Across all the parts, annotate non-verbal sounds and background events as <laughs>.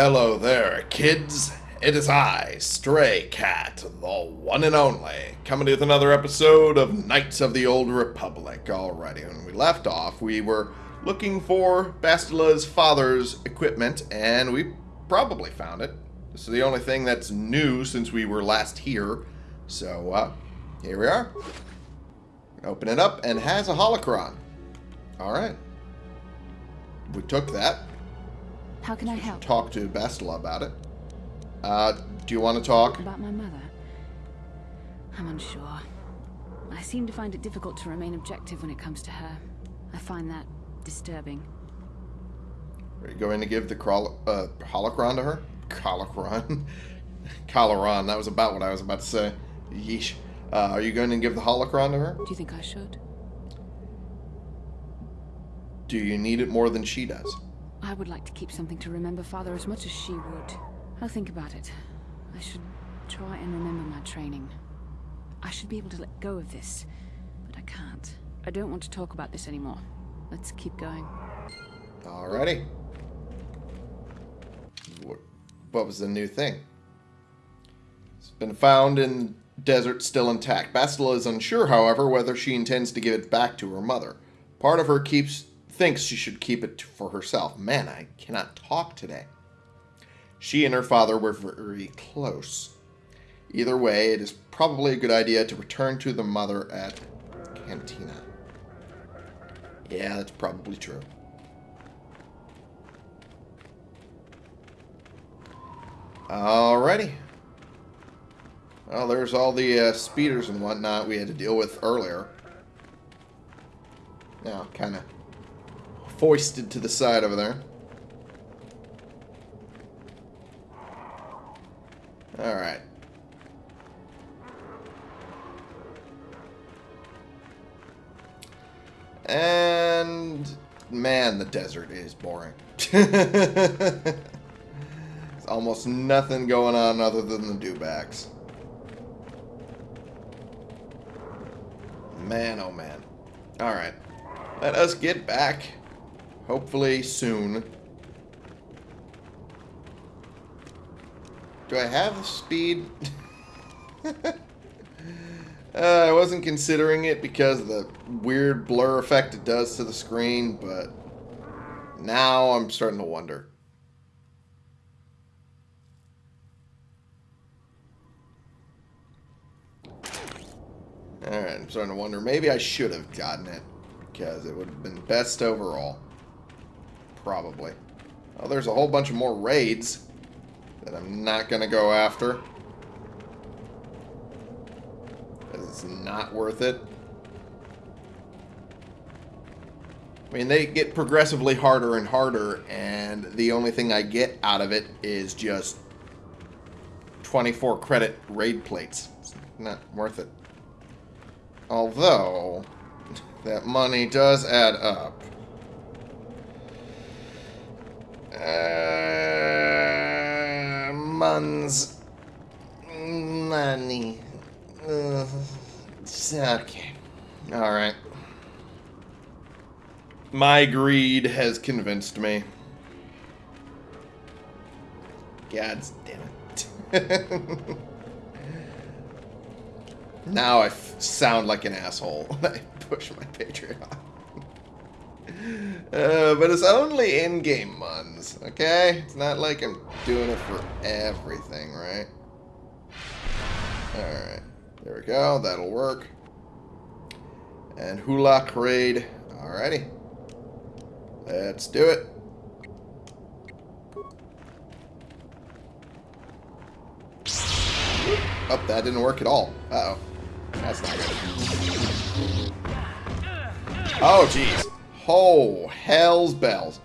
Hello there, kids. It is I, Stray Cat, the one and only, coming with another episode of Knights of the Old Republic. Alrighty, when we left off, we were looking for Bastila's father's equipment, and we probably found it. This is the only thing that's new since we were last here. So, uh, here we are. Open it up, and has a holocron. Alright. We took that. How can I help? Talk to Bastila about it. Uh, do you want to talk? About my mother? I'm unsure. I seem to find it difficult to remain objective when it comes to her. I find that disturbing. Are you going to give the crawl, uh, holocron to her? Holocron? <laughs> Coloron, that was about what I was about to say. Yeesh. Uh, are you going to give the holocron to her? Do you think I should? Do you need it more than she does? I would like to keep something to remember father as much as she would. I'll think about it. I should try and remember my training. I should be able to let go of this, but I can't. I don't want to talk about this anymore. Let's keep going. Alrighty. What, was the new thing? It's been found in desert still intact. Bastila is unsure, however, whether she intends to give it back to her mother. Part of her keeps thinks she should keep it for herself. Man, I cannot talk today. She and her father were very close. Either way, it is probably a good idea to return to the mother at Cantina. Yeah, that's probably true. Alrighty. Well, there's all the uh, speeders and whatnot we had to deal with earlier. Now, kind of foisted to the side over there. Alright. And man, the desert is boring. <laughs> There's almost nothing going on other than the dewbacks. Man, oh man. Alright. Let us get back. Hopefully soon. Do I have speed? <laughs> uh, I wasn't considering it because of the weird blur effect it does to the screen, but now I'm starting to wonder. Alright, I'm starting to wonder. Maybe I should have gotten it because it would have been best overall. Probably. Oh, there's a whole bunch of more raids that I'm not going to go after. Because it's not worth it. I mean, they get progressively harder and harder, and the only thing I get out of it is just 24 credit raid plates. It's not worth it. Although, <laughs> that money does add up. Uh, months. Money. Uh, okay. Alright. My greed has convinced me. God damn it. <laughs> now I sound like an asshole when I push my Patreon. Uh, but it's only in-game ones, okay? It's not like I'm doing it for everything, right? Alright. There we go. That'll work. And Hula Raid. Alrighty. Let's do it. Oh, that didn't work at all. Uh-oh. That's not good. Oh, jeez. Oh, hell's bells.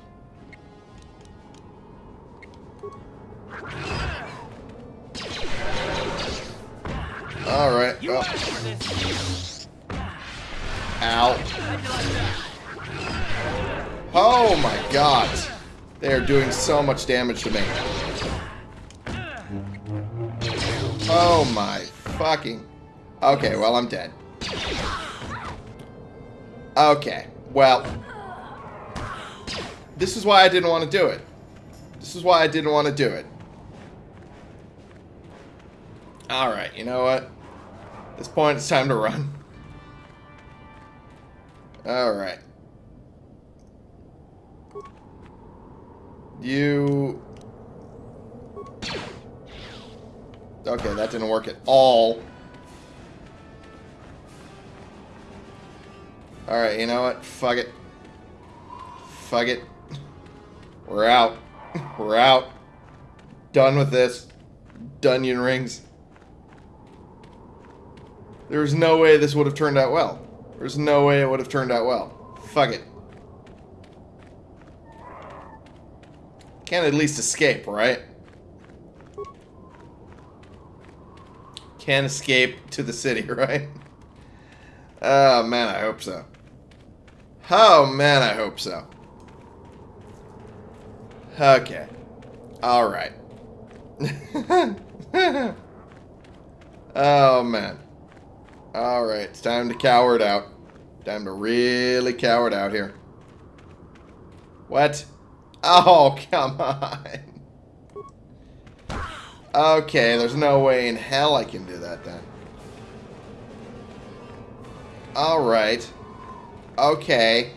Alright. Oh. Ow. Oh my god. They are doing so much damage to me. Oh my fucking... Okay, well, I'm dead. Okay, well... This is why I didn't want to do it. This is why I didn't want to do it. Alright, you know what? At this point, it's time to run. Alright. You... Okay, that didn't work at all. Alright, you know what? Fuck it. Fuck it. We're out. <laughs> We're out. Done with this. Dunyan rings. There's no way this would have turned out well. There's no way it would have turned out well. Fuck it. Can't at least escape, right? Can't escape to the city, <laughs> right? Oh, man, I hope so. Oh, man, I hope so. Okay. Alright. <laughs> oh, man. Alright, it's time to cower it out. Time to really cower it out here. What? Oh, <laughs> come on. Okay, there's no way in hell I can do that then. Alright. Okay.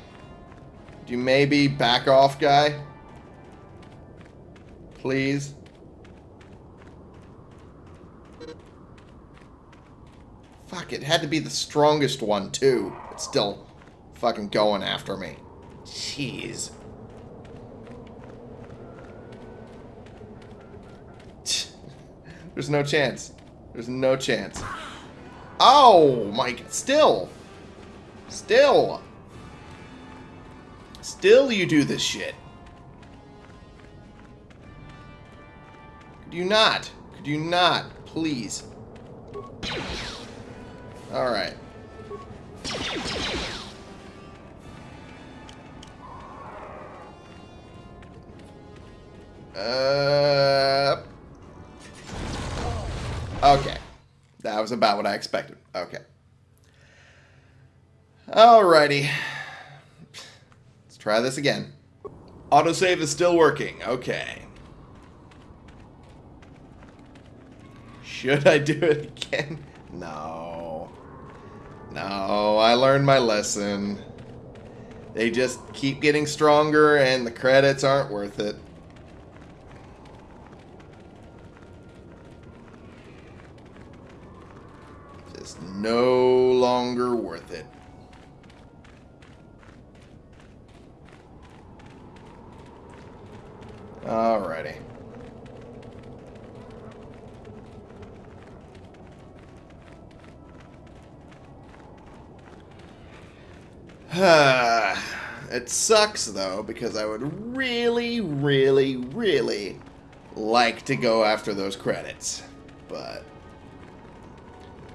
Do you maybe back off, guy? Please? Fuck, it had to be the strongest one, too. It's still fucking going after me. Jeez. <laughs> There's no chance. There's no chance. Oh, my... Still. Still. Still you do this shit. You not? Could you not? Please. Alright. Uh... Okay. That was about what I expected. Okay. Alrighty. Let's try this again. Autosave is still working. Okay. Should I do it again? No. No, I learned my lesson. They just keep getting stronger and the credits aren't worth it. Just no longer worth it. Alrighty. <sighs> it sucks though because I would really, really, really like to go after those credits, but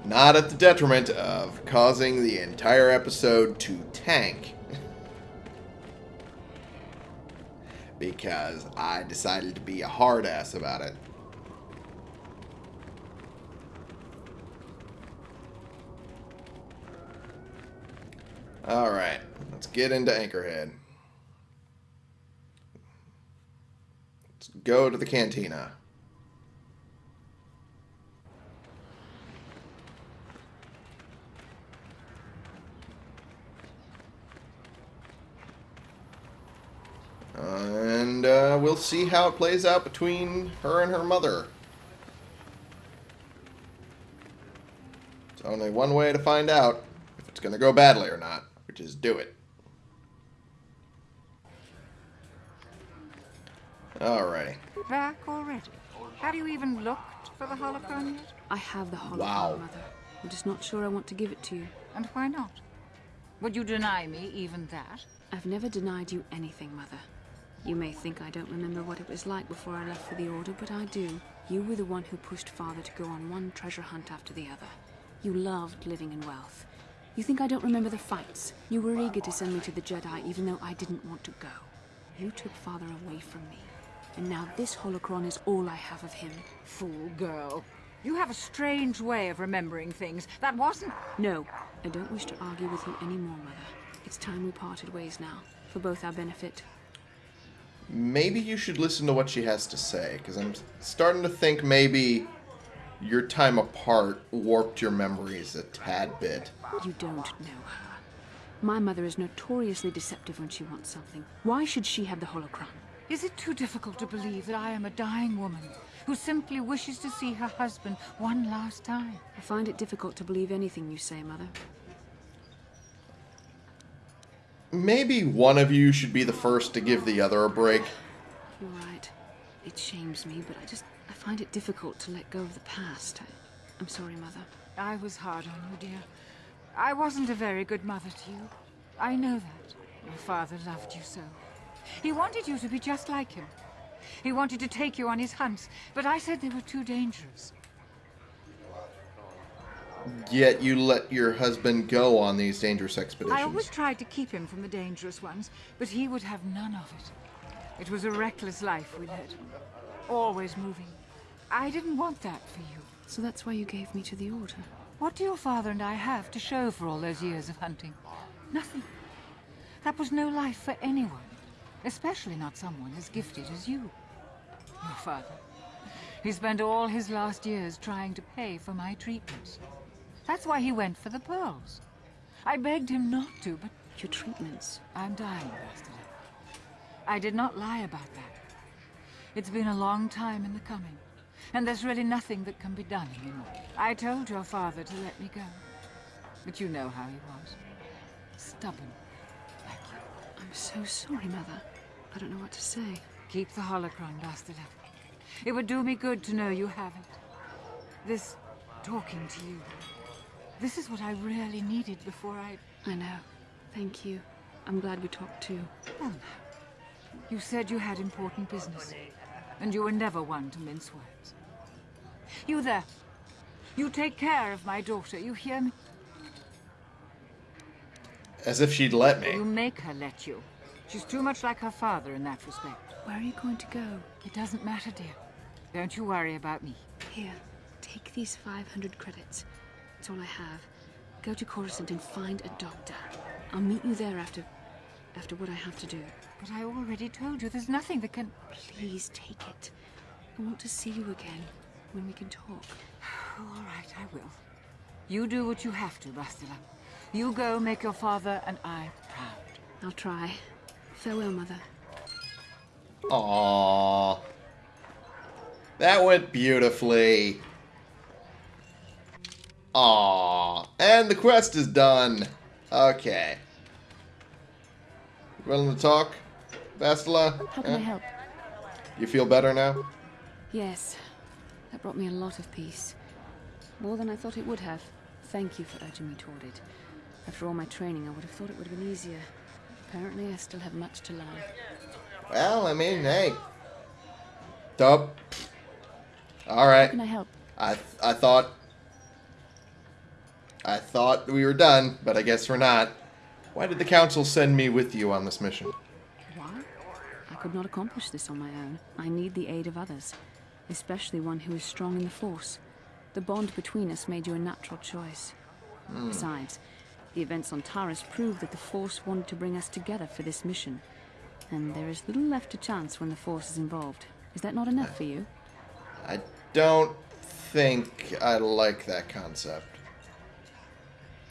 not at the detriment of causing the entire episode to tank. <laughs> because I decided to be a hard ass about it. Alright, get into Anchorhead. Let's go to the cantina. and uh, we'll see how it plays out between her and her mother. It's only one way to find out if it's going to go badly or not which is do it. Alrighty. Back already? Have you even looked for the holocron yet? I have the holocron, wow. Mother. I'm just not sure I want to give it to you. And why not? Would you deny me even that? I've never denied you anything, Mother. You may think I don't remember what it was like before I left for the Order, but I do. You were the one who pushed Father to go on one treasure hunt after the other. You loved living in wealth. You think I don't remember the fights? You were eager to send me to the Jedi even though I didn't want to go. You took father away from me. And now this holocron is all I have of him. Fool girl. You have a strange way of remembering things. That wasn't... No, I don't wish to argue with you anymore, Mother. It's time we parted ways now, for both our benefit. maybe you should listen to what she has to say, because I'm starting to think maybe your time apart warped your memories a tad bit. You don't know her. My mother is notoriously deceptive when she wants something. Why should she have the holocron? Is it too difficult to believe that I am a dying woman who simply wishes to see her husband one last time? I find it difficult to believe anything you say, Mother. Maybe one of you should be the first to give the other a break. You're right. It shames me, but I just... I find it difficult to let go of the past. I, I'm sorry, Mother. I was hard on you, dear. I wasn't a very good mother to you. I know that. Your father loved you so. He wanted you to be just like him. He wanted to take you on his hunts, but I said they were too dangerous. Yet you let your husband go on these dangerous expeditions. I always tried to keep him from the dangerous ones, but he would have none of it. It was a reckless life we led. Always moving. I didn't want that for you. So that's why you gave me to the Order. What do your father and I have to show for all those years of hunting? Nothing. That was no life for anyone. Especially not someone as gifted as you. Your father. He spent all his last years trying to pay for my treatments. That's why he went for the pearls. I begged him not to, but Your treatments. I'm dying, Bastila. I did not lie about that. It's been a long time in the coming, and there's really nothing that can be done anymore. I told your father to let me go, but you know how he was. Stubborn, like you. I'm so sorry, Mother. I don't know what to say. Keep the holocron, Bastila. It would do me good to know you have it. This talking to you. This is what I really needed before I... I know. Thank you. I'm glad we talked too. Well, now. You said you had important business, and you were never one to mince words. You there. You take care of my daughter, you hear me? As if she'd let me. You make her let you. She's too much like her father in that respect. Where are you going to go? It doesn't matter, dear. Don't you worry about me. Here, take these 500 credits. It's all I have. Go to Coruscant and find a doctor. I'll meet you there after... after what I have to do. But I already told you there's nothing that can... Please take it. I want to see you again, when we can talk. Oh, <sighs> all right, I will. You do what you have to, Bastila. You go make your father and I proud. I'll try. Farewell, Mother. Aww. That went beautifully. Aww. And the quest is done. Okay. Willing to talk, Bastila? How can I help? You feel better now? Yes. That brought me a lot of peace. More than I thought it would have. Thank you for urging me toward it. After all my training, I would have thought it would have been easier. Apparently, I still have much to learn. Well, I mean, hey. Dope. Alright. Can I help? I I thought I thought we were done, but I guess we're not. Why did the council send me with you on this mission? Why? I could not accomplish this on my own. I need the aid of others, especially one who is strong in the Force. The bond between us made you a natural choice. Hmm. Besides, the events on Taris prove that the Force wanted to bring us together for this mission. And there is little left to chance when the Force is involved. Is that not enough for you? I don't think I like that concept.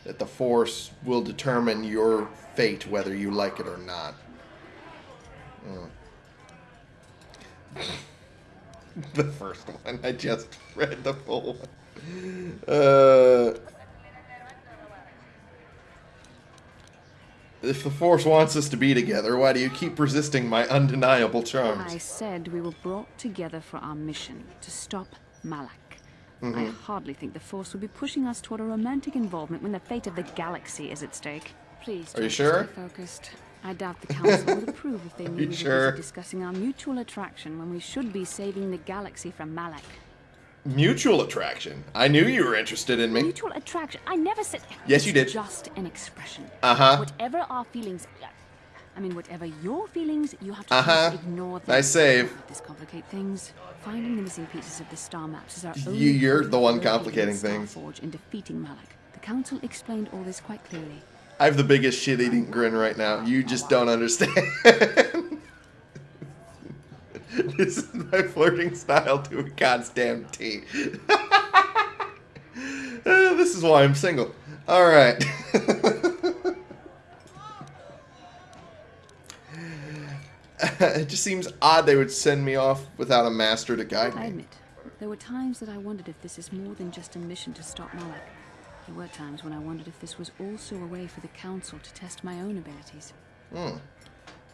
That the Force will determine your fate whether you like it or not. Mm. <laughs> the first one. I just read the full one. Uh, if the Force wants us to be together, why do you keep resisting my undeniable charms? I said we were brought together for our mission to stop Malak. I mm-hmm. hardly think the Force would be pushing us toward a romantic involvement when the fate of the galaxy is at stake. Please, Are you sure? Stay focused. I doubt the Council would approve if they <laughs> knew we were sure? busy discussing our mutual attraction when we should be saving the galaxy from Malak. Mutual attraction. I knew you were interested in me. Mutual attraction? I never said. Yes, you did. Just an expression. Uh-huh. Whatever our feelings. I mean, whatever your feelings, you have to Uh-huh. just ignore them. Nice save. This complicate things. Finding the missing pieces of the star maps is our only you're the one complicating things. Forge and defeating Malak. The council explained all this quite clearly. I have the biggest shit-eating grin right now. You just don't understand. <laughs> this is my flirting style to a goddamn T. Uh, <laughs> this is why I'm single. All right. <laughs> it just seems odd they would send me off without a master to guide me. I admit, there were times that I wondered if this is more than just a mission to stop Malak. There were times when I wondered if this was also a way for the Council to test my own abilities.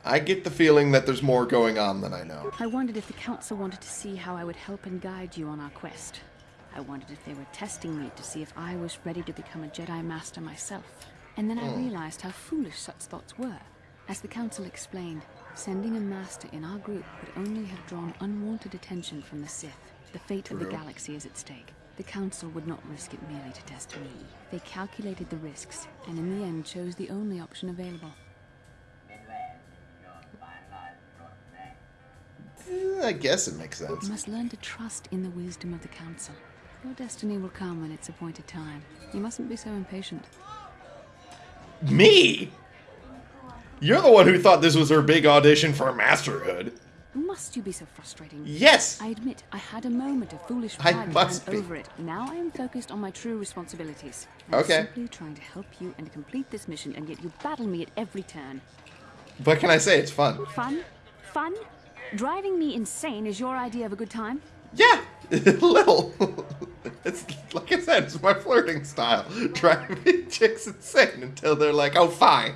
I get the feeling that there's more going on than I know. I wondered if the Council wanted to see how I would help and guide you on our quest. I wondered if they were testing me to see if I was ready to become a Jedi Master myself. And then I hmm. realized how foolish such thoughts were. As the Council explained, sending a Master in our group would only have drawn unwanted attention from the Sith. The fate of the galaxy is at stake. The Council would not risk it merely to test me. They calculated the risks, and in the end chose the only option available. Eh, I guess it makes sense. You must learn to trust in the wisdom of the Council. Your destiny will come when its appointed time. You mustn't be so impatient. Me? You're the one who thought this was her big audition for masterhood. Must you be so frustrating? Yes. I admit I had a moment of foolish pride, but must be. over it. Now I am focused on my true responsibilities. I'm Okay. simply trying to help you and complete this mission, and yet you battle me at every turn. What can I say? It's fun. Fun? Fun? Driving me insane is your idea of a good time? Yeah, <laughs> little. <laughs> it's like I said, it's my flirting style. <laughs> Driving chicks insane until they're like, "Oh, fine."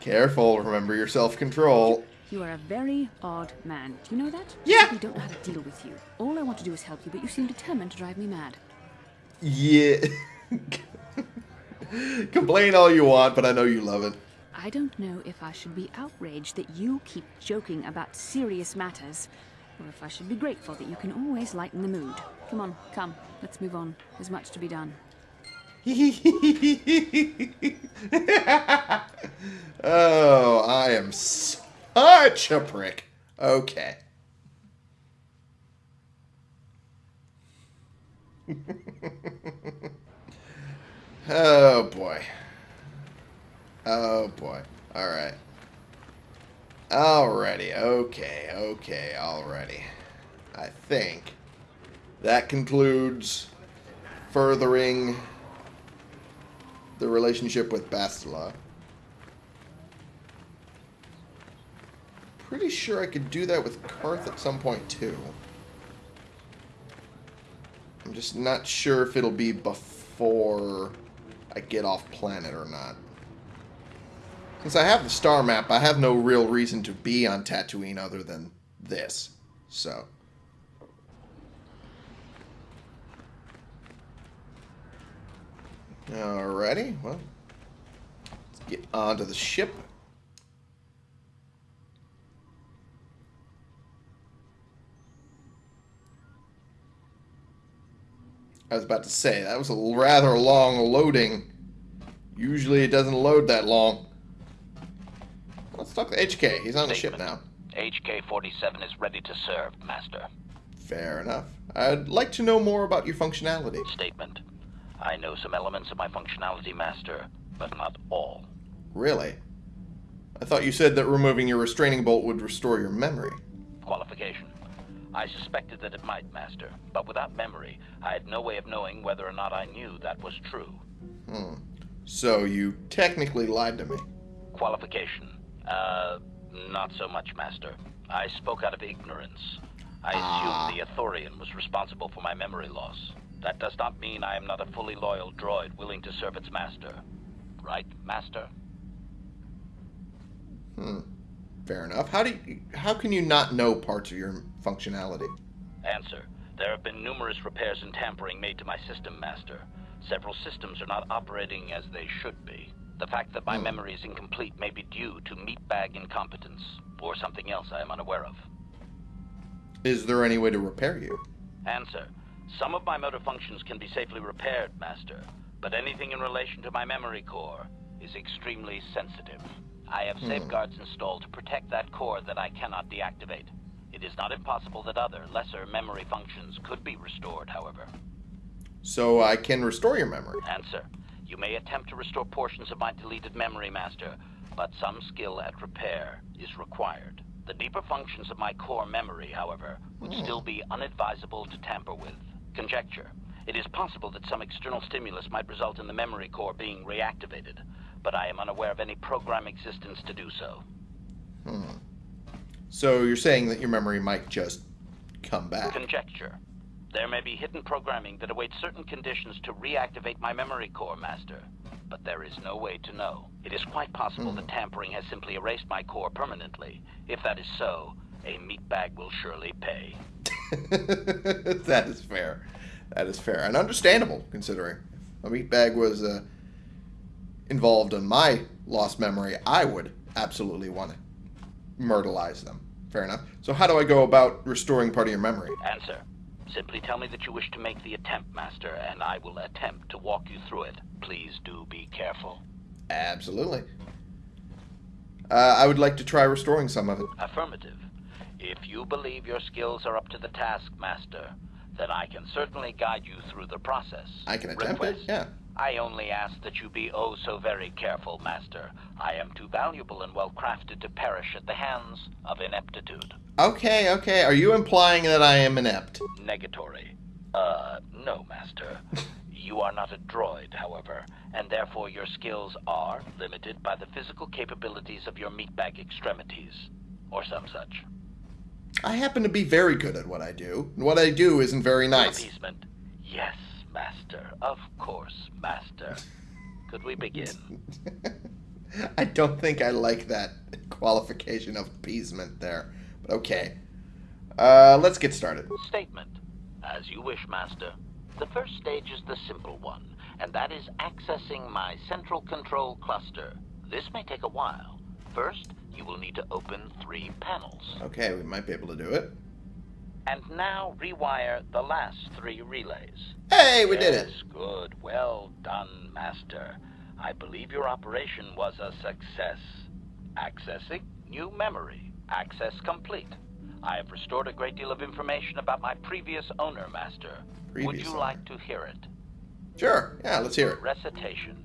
Careful. Remember your self-control. You are a very odd man. Do you know that? Yeah. I don't know how to deal with you. All I want to do is help you, but you seem determined to drive me mad. Yeah. Complain all you want, but I know you love it. I don't know if I should be outraged that you keep joking about serious matters, or if I should be grateful that you can always lighten the mood. Come on, come, let's move on. There's much to be done. <laughs> oh, I am such a prick. Okay. <laughs> oh boy. Oh boy. Alright. Alrighty. Okay. Okay. Alrighty. I think that concludes furthering the relationship with Bastila. Pretty sure I could do that with Carth at some point too. I'm just not sure if it'll be before I get off planet or not. Since I have the star map, I have no real reason to be on Tatooine other than this. So. Alrighty, well. Let's get onto the ship. I was about to say, that was a rather long loading. Usually it doesn't load that long. Let's talk to HK. He's on the ship now. HK-47 is ready to serve, Master. Fair enough. I'd like to know more about your functionality. Statement. I know some elements of my functionality, Master, but not all. Really? I thought you said that removing your restraining bolt would restore your memory. Qualification. I suspected that it might, Master, but without memory, I had no way of knowing whether or not I knew that was true. Hmm. So you technically lied to me. Qualification. Uh, not so much, Master. I spoke out of ignorance. I assumed the Athorian was responsible for my memory loss. That does not mean I am not a fully loyal droid willing to serve its master. Right, Master? Hmm. Fair enough. How do you, how can you not know parts of your functionality? Answer. There have been numerous repairs and tampering made to my system, Master. Several systems are not operating as they should be. The fact that my memory is incomplete may be due to meatbag incompetence, or something else I am unaware of. Is there any way to repair you? Answer. Some of my motor functions can be safely repaired, Master, but anything in relation to my memory core is extremely sensitive. I have hmm. safeguards installed to protect that core that I cannot deactivate. It is not impossible that other, lesser memory functions could be restored, however. So I can restore your memory. Answer. You may attempt to restore portions of my deleted memory, Master, but some skill at repair is required. The deeper functions of my core memory, however, would still be unadvisable to tamper with. Conjecture. It is possible that some external stimulus might result in the memory core being reactivated, but I am unaware of any program existence to do so. Hmm. So you're saying that your memory might just come back. Conjecture. There may be hidden programming that awaits certain conditions to reactivate my memory core, Master. But there is no way to know. It is quite possible that tampering has simply erased my core permanently. If that is so, a meatbag will surely pay. <laughs> that is fair. That is fair and understandable, considering a meatbag was uh, involved in my lost memory, I would absolutely want to myrtleize them. Fair enough. So how do I go about restoring part of your memory? Answer. Simply tell me that you wish to make the attempt, Master, and I will attempt to walk you through it. Please do be careful. Absolutely. Uh, I would like to try restoring some of it. Affirmative. If you believe your skills are up to the task, Master, then I can certainly guide you through the process. I can attempt it. Yeah. I only ask that you be oh so very careful, Master. I am too valuable and well crafted to perish at the hands of ineptitude. Okay. Okay. Are you implying that I am inept? Negatory. Uh, no, Master. <laughs> You are not a droid, however, and therefore your skills are limited by the physical capabilities of your meatbag extremities, or some such. I happen to be very good at what I do, and what I do isn't very nice. Appeasement. Yes, Master. Of course, Master. Could we begin? <laughs> I don't think I like that qualification of appeasement there, but okay. Uh, let's get started. Statement. As you wish, Master. The first stage is the simple one, and that is accessing my central control cluster. This may take a while. First, you will need to open three panels. Okay, we might be able to do it. And now rewire the last three relays. Hey, we did it. Good. Well done, Master. I believe your operation was a success. Accessing new memory. Access complete. I have restored a great deal of information about my previous owner, Master. Would you owner. like to hear it? Sure. Yeah, let's hear it. Recitation.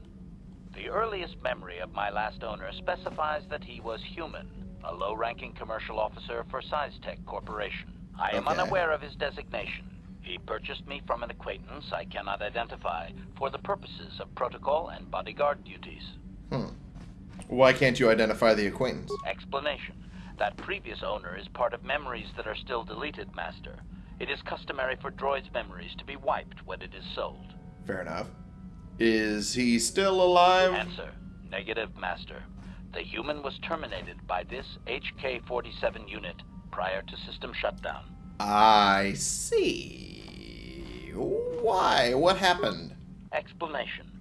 The earliest memory of my last owner specifies that he was human, a low-ranking commercial officer for SciTech Corporation. I am Okay. unaware of his designation. He purchased me from an acquaintance I cannot identify for the purposes of protocol and bodyguard duties. Hmm. Why can't you identify the acquaintance? Explanation. That previous owner is part of memories that are still deleted, Master. It is customary for droids' memories to be wiped when it is sold. Fair enough. Is he still alive? Answer. Negative, Master. The human was terminated by this HK-47 unit prior to system shutdown. I see. Why? What happened? Explanation.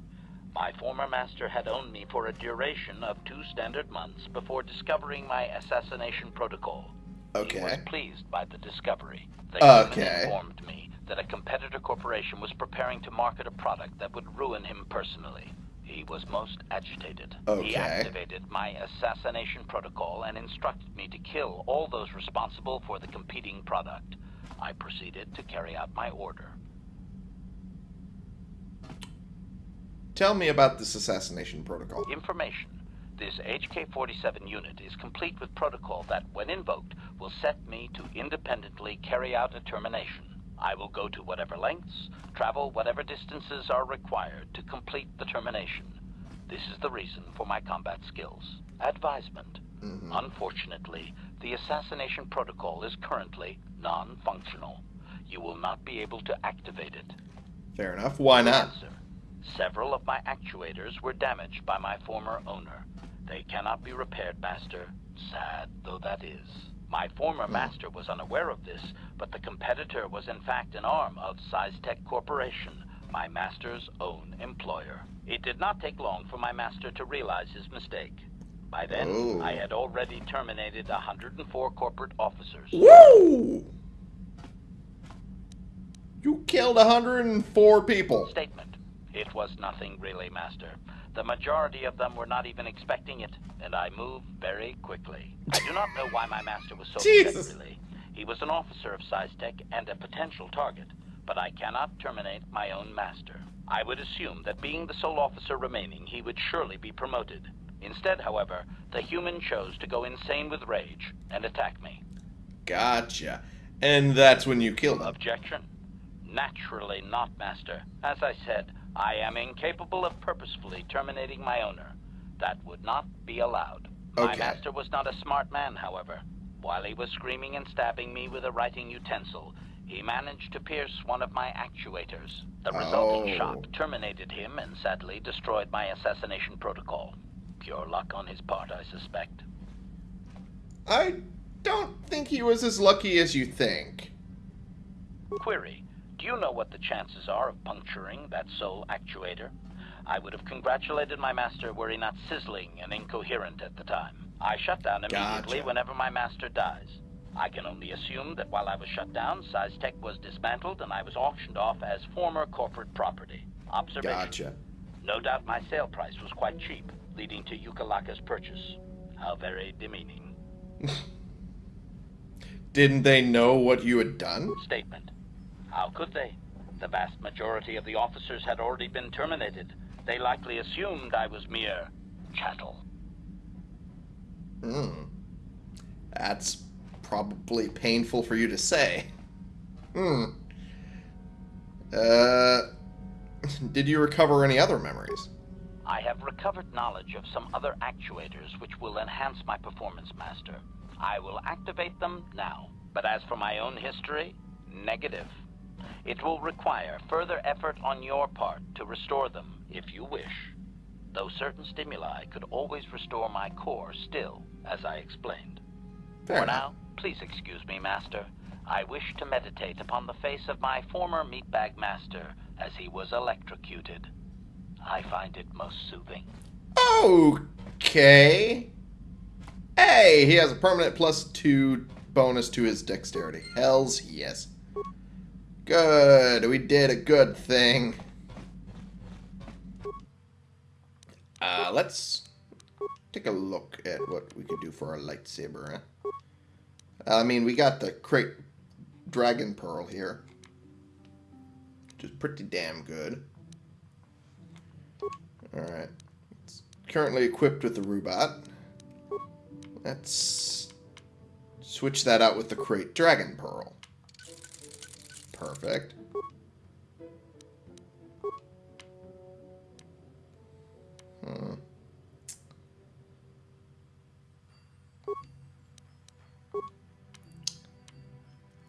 My former master had owned me for a duration of two standard months before discovering my assassination protocol. Okay. He was pleased by the discovery. The Okay. informed me that a competitor corporation was preparing to market a product that would ruin him personally. He was most agitated. He activated my assassination protocol and instructed me to kill all those responsible for the competing product. I proceeded to carry out my order. Tell me about this assassination protocol. Information. This HK-47 unit is complete with protocol that, when invoked, will set me to independently carry out a termination. I will go to whatever lengths, travel whatever distances are required to complete the termination. This is the reason for my combat skills. Advisement. Mm-hmm. Unfortunately, the assassination protocol is currently non-functional. You will not be able to activate it. Fair enough. Why not? Answer. Several of my actuators were damaged by my former owner. They cannot be repaired, Master. Sad though that is. My former master was unaware of this, but the competitor was in fact an arm of SciTech Corporation, my master's own employer. It did not take long for my master to realize his mistake. By then, Oh. I had already terminated 104 corporate officers. Woo! You killed 104 people. Statement. It was nothing really, Master. The majority of them were not even expecting it, and I moved very quickly. I do not know why my master was so upset, really. He was an officer of SciTech and a potential target, but I cannot terminate my own master. I would assume that being the sole officer remaining, he would surely be promoted. Instead, however, the human chose to go insane with rage and attack me. Gotcha. And that's when you killed him. Objection? Naturally not, Master. As I said, I am incapable of purposefully terminating my owner. That would not be allowed. My master was not a smart man, however. While he was screaming and stabbing me with a writing utensil, he managed to pierce one of my actuators. The resulting Oh. shock terminated him and sadly destroyed my assassination protocol. Pure luck on his part, I suspect. I don't think he was as lucky as you think. Query, you know what the chances are of puncturing that sole actuator? I would have congratulated my master were he not sizzling and incoherent at the time. I shut down immediately Gotcha. whenever my master dies. I can only assume that while I was shut down, SciTech was dismantled and I was auctioned off as former corporate property. Observation. Gotcha. No doubt my sale price was quite cheap, leading to Yuka Laka's purchase. How very demeaning. <laughs> Didn't they know what you had done? Statement. How could they? The vast majority of the officers had already been terminated. They likely assumed I was mere chattel. Hmm. That's probably painful for you to say. Hmm. Uh. <laughs> Did you recover any other memories? I have recovered knowledge of some other actuators which will enhance my performance, Master. I will activate them now. But as for my own history, negative. It will require further effort on your part to restore them, if you wish. Though certain stimuli could always restore my core still, as I explained. Fair For enough. now, please excuse me, Master. I wish to meditate upon the face of my former meatbag master as he was electrocuted. I find it most soothing. Okay. Hey, he has a permanent plus two bonus to his dexterity. Hells yes. Good. We did a good thing. Uh, let's take a look at what we could do for our lightsaber. Huh? I mean, we got the Krayt dragon pearl here, which is pretty damn good. Alright. It's currently equipped with the Rubat. Let's switch that out with the Krayt Dragon Pearl. Perfect. Hmm.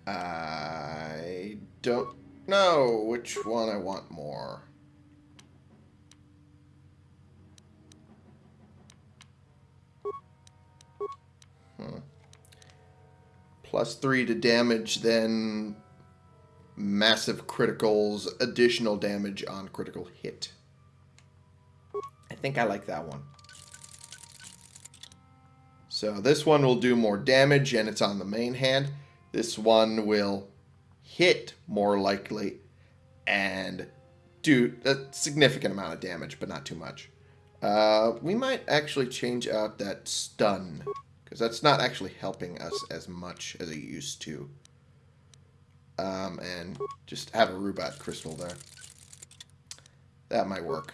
I don't know which one I want more. plus three to damage, then massive criticals, additional damage on critical hit. I think I like that one. So this one will do more damage and it's on the main hand. This one will hit more likely and do a significant amount of damage, but not too much. Uh, we might actually change out that stun because that's not actually helping us as much as it used to. Um, and just have a Rubat crystal there. That might work.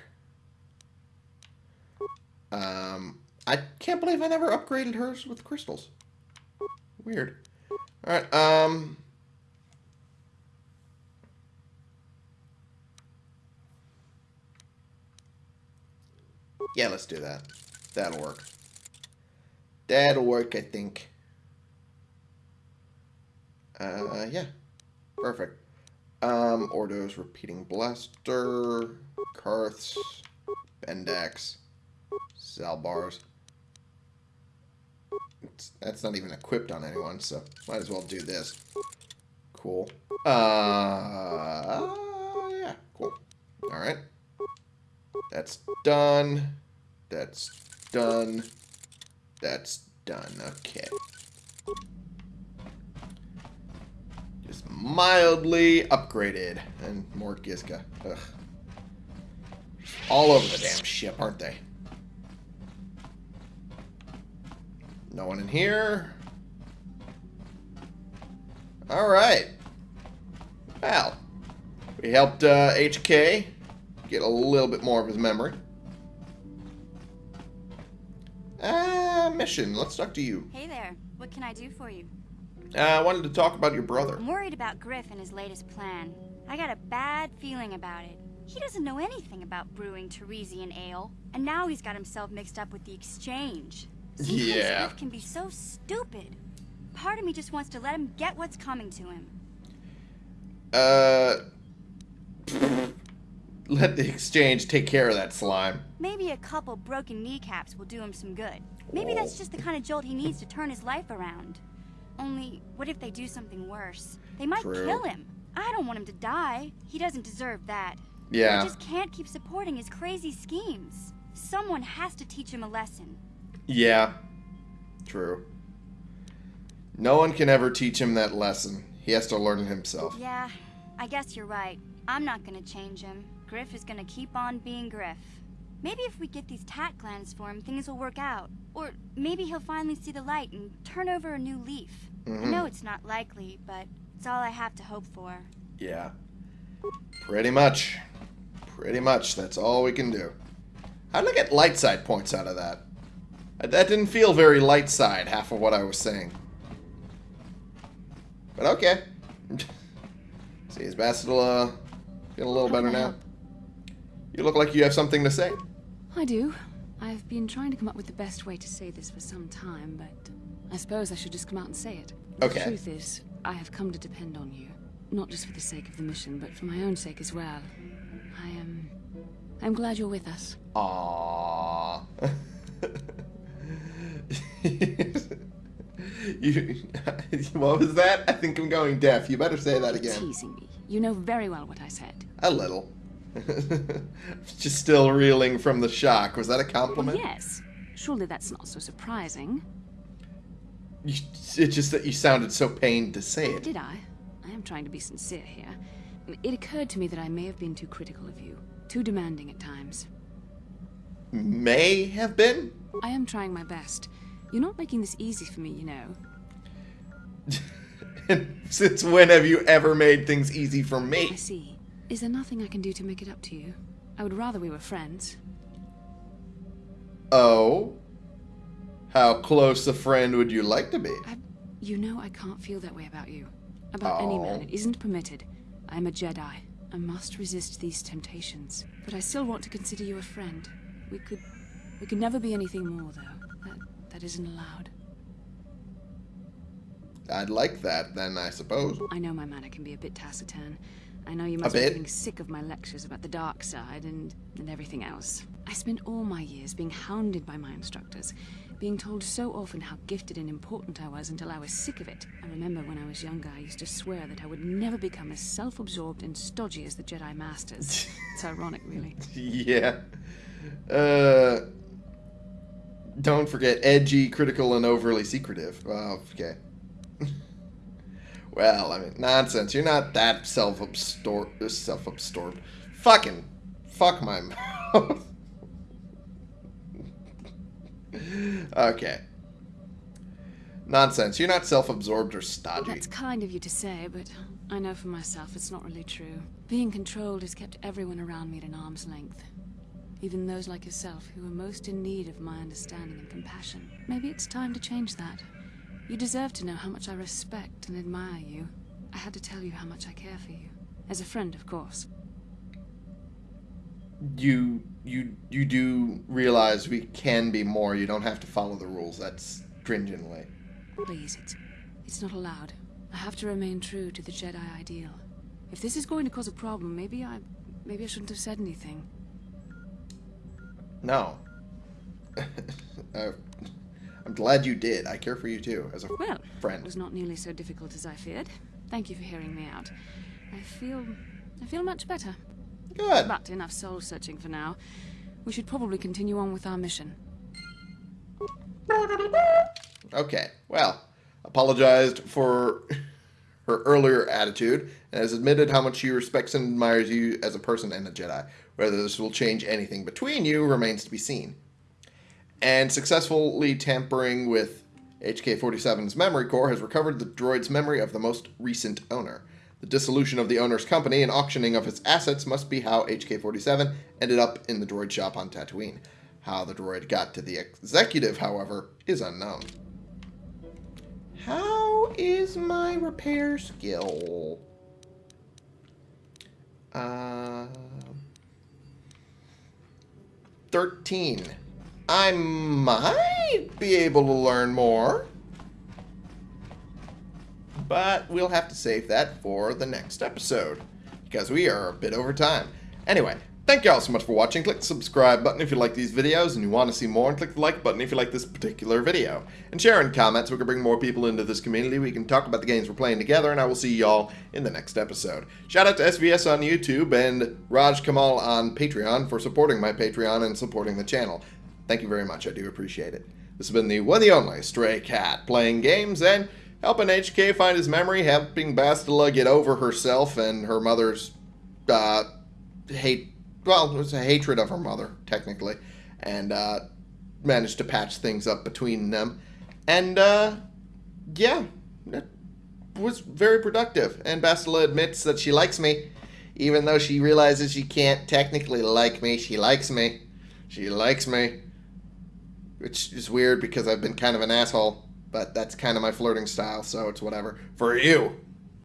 Um, I can't believe I never upgraded hers with crystals. Weird. Alright, um... Yeah, let's do that. That'll work. That'll work, I think. Uh, yeah. Perfect. Um, Ordo's Repeating Blaster, Carth's, Bendak's, Zaalbar's. It's, that's not even equipped on anyone, so might as well do this. Cool. Uh, yeah, cool. Alright. That's done. That's done. That's done. Okay. Mildly upgraded. And more Gizka. Ugh. All over the damn ship, aren't they? No one in here. Alright. Well, we helped uh, HK get a little bit more of his memory. Ah, mission. Let's talk to you. Hey there. What can I do for you? Uh, I wanted to talk about your brother. I'm worried about Griff and his latest plan. I got a bad feeling about it. He doesn't know anything about brewing Tarisian ale, and now he's got himself mixed up with the exchange. Sometimes Yeah. Griff can be so stupid. Part of me just wants to let him get what's coming to him. Uh, <laughs> let the exchange take care of that slime. Maybe a couple broken kneecaps will do him some good. Maybe that's just the kind of jolt he needs to turn his life around. Only, what if they do something worse? They might True. kill him. I don't want him to die. He doesn't deserve that. Yeah. I just can't keep supporting his crazy schemes. Someone has to teach him a lesson. Yeah. True. No one can ever teach him that lesson. He has to learn it himself. Yeah, I guess you're right. I'm not gonna change him. Griff is gonna keep on being Griff. Maybe if we get these tach glands for him, things will work out. Or maybe he'll finally see the light and turn over a new leaf. I know it's not likely, but it's all I have to hope for. Yeah. Pretty much. Pretty much. That's all we can do. How did I get light side points out of that? Uh, That didn't feel very light side, half of what I was saying. But okay. <laughs> See, is Bastila feeling a little better now? You look like you have something to say. I do. I've been trying to come up with the best way to say this for some time, but I suppose I should just come out and say it. Okay. The truth is, I have come to depend on you. Not just for the sake of the mission, but for my own sake as well. I am... I'm glad you're with us. Aww. <laughs> you, <laughs> what was that? I think I'm going deaf. You better say that again. Teasing me. You know very well what I said. A little. <laughs> Just still reeling from the shock. Was that a compliment? Yes. Surely that's not so surprising. You, it's just that you sounded so pained to say it. Did I? I am trying to be sincere here. It occurred to me that I may have been too critical of you. Too demanding at times. May have been? I am trying my best. You're not making this easy for me, you know. <laughs> Since when have you ever made things easy for me? I see. Is there nothing I can do to make it up to you? I would rather we were friends. Oh? How close a friend would you like to be? I, you know I can't feel that way about you. About any man. Oh. It isn't permitted. I am a Jedi. I must resist these temptations. But I still want to consider you a friend. We could... We could never be anything more, though. That, that isn't allowed. I'd like that, then, I suppose. I know my manner can be a bit taciturn. I know you must be getting sick of my lectures about the dark side and, and everything else. I spent all my years being hounded by my instructors, being told so often how gifted and important I was until I was sick of it. I remember when I was younger, I used to swear that I would never become as self absorbed and stodgy as the Jedi Masters. <laughs> it's ironic, really. yeah. Uh. Don't forget edgy, critical, and overly secretive. Well, okay. Well, I mean, nonsense. You're not that self-absorbed. Self-absorbed. Fucking. Fuck my <laughs> mouth. okay. Nonsense. You're not self-absorbed or stodgy. That's kind of you to say, but I know for myself it's not really true. Being controlled has kept everyone around me at an arm's length. Even those like yourself who are most in need of my understanding and compassion. Maybe it's time to change that. You deserve to know how much I respect and admire you. I had to tell you how much I care for you. As a friend, of course. you you you do realize we can be more. You don't have to follow the rules. That's stringently. Please, it's, it's not allowed. I have to remain true to the Jedi ideal. If this is going to cause a problem, maybe I... maybe I shouldn't have said anything. No. <laughs> uh, I'm glad you did. I care for you too, as a Well, friend. it was not nearly so difficult as I feared. Thank you for hearing me out. I feel... I feel much better. Good. But enough soul searching for now. We should probably continue on with our mission. Okay. Well, apologized for <laughs> her earlier attitude and has admitted how much she respects and admires you as a person and a Jedi. Whether this will change anything between you remains to be seen. And successfully tampering with HK-47's memory core has recovered the droid's memory of the most recent owner. The dissolution of the owner's company and auctioning of its assets must be how HK-47 ended up in the droid shop on Tatooine. How the droid got to the executive, however, is unknown. How is my repair skill? Uh, 13. I might be able to learn more. But we'll have to save that for the next episode. Because we are a bit over time. Anyway, thank you all so much for watching. Click the subscribe button if you like these videos and you want to see more. And click the like button if you like this particular video. And share and comment so we can bring more people into this community. We can talk about the games we're playing together. And I will see y'all in the next episode. Shout out to SVS on YouTube and Raj Kamal on Patreon for supporting my Patreon and supporting the channel. Thank you very much. I do appreciate it. This has been the one the only Stray Cat playing games and helping HK find his memory, helping Bastila get over herself and her mother's uh, hate. Well, it was a hatred of her mother, technically, and uh, managed to patch things up between them. And uh, yeah, it was very productive. And Bastila admits that she likes me, even though she realizes she can't technically like me. She likes me. She likes me. Which is weird because I've been kind of an asshole. But that's kind of my flirting style, so it's whatever. For you,